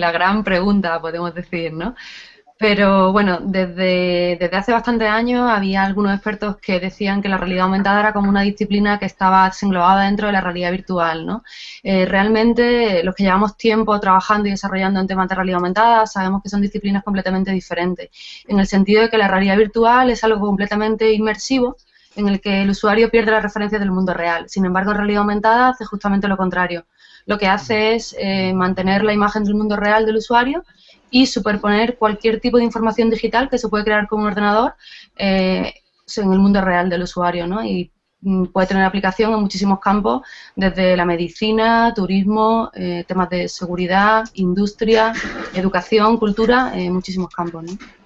la gran pregunta, podemos decir, ¿no? Pero bueno, desde, desde hace bastantes años había algunos expertos que decían que la realidad aumentada era como una disciplina que estaba englobada dentro de la realidad virtual, ¿no? Eh, realmente, los que llevamos tiempo trabajando y desarrollando en temas de realidad aumentada, sabemos que son disciplinas completamente diferentes, en el sentido de que la realidad virtual es algo completamente inmersivo, en el que el usuario pierde la referencia del mundo real. Sin embargo, en realidad aumentada hace justamente lo contrario. Lo que hace es eh, mantener la imagen del mundo real del usuario y superponer cualquier tipo de información digital que se puede crear con un ordenador eh, en el mundo real del usuario, ¿no? Y mm, puede tener aplicación en muchísimos campos, desde la medicina, turismo, eh, temas de seguridad, industria, educación, cultura, en muchísimos campos, ¿no?